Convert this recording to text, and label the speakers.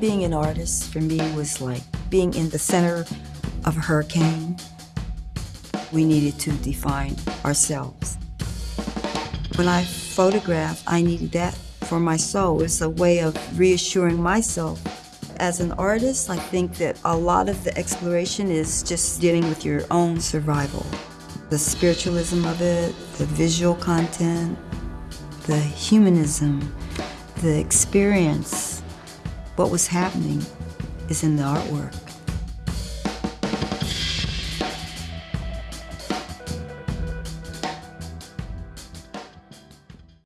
Speaker 1: Being an artist for me was like being in the center of a hurricane. We needed to define ourselves. When I photographed, I needed that for my soul. It's a way of reassuring myself. As an artist, I think that a lot of the exploration is just dealing with your own survival. The spiritualism of it, the visual content, the humanism, the experience, what was happening is in the artwork.